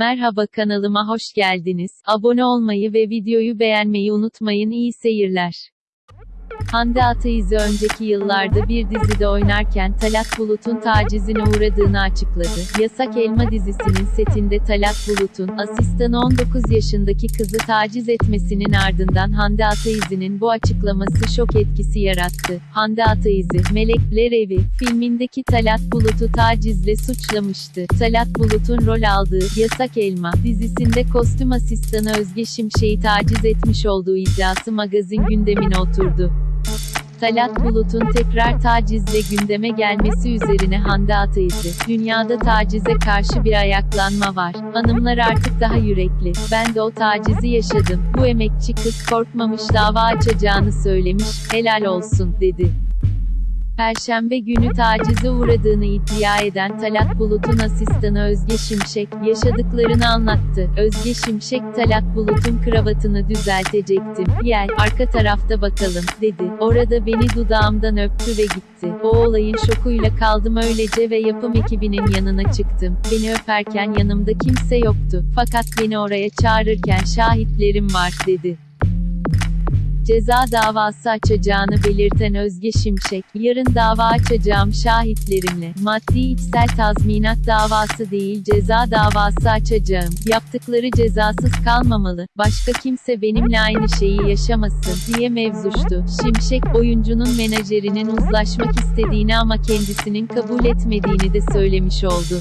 Merhaba kanalıma hoş geldiniz. Abone olmayı ve videoyu beğenmeyi unutmayın. İyi seyirler. Hande Ataizi önceki yıllarda bir dizide oynarken Talat Bulut'un tacizine uğradığını açıkladı. Yasak Elma dizisinin setinde Talat Bulut'un asistanı 19 yaşındaki kızı taciz etmesinin ardından Hande Ataizi'nin bu açıklaması şok etkisi yarattı. Hande Ataizi, Melekler Evi filmindeki Talat Bulut'u tacizle suçlamıştı. Talat Bulut'un rol aldığı Yasak Elma dizisinde kostüm asistanı Özge Şimşek'i taciz etmiş olduğu iddiası magazin gündemine oturdu. Talat Bulut'un tekrar tacizle gündeme gelmesi üzerine Hande Ataizi, dünyada tacize karşı bir ayaklanma var. Hanımlar artık daha yürekli. Ben de o tacizi yaşadım. Bu emekçi kız korkmamış dava açacağını söylemiş. Helal olsun, dedi. Perşembe günü tacize uğradığını iddia eden Talat Bulut'un asistanı Özge Şimşek, yaşadıklarını anlattı. Özge Şimşek, Talat Bulut'un kravatını düzeltecektim. Gel, arka tarafta bakalım, dedi. Orada beni dudağımdan öptü ve gitti. O olayın şokuyla kaldım öylece ve yapım ekibinin yanına çıktım. Beni öperken yanımda kimse yoktu. Fakat beni oraya çağırırken şahitlerim var, dedi ceza davası açacağını belirten Özge Şimşek, yarın dava açacağım şahitlerimle, maddi içsel tazminat davası değil ceza davası açacağım, yaptıkları cezasız kalmamalı, başka kimse benimle aynı şeyi yaşamasın, diye mevzuştu. Şimşek, oyuncunun menajerinin uzlaşmak istediğini ama kendisinin kabul etmediğini de söylemiş oldu.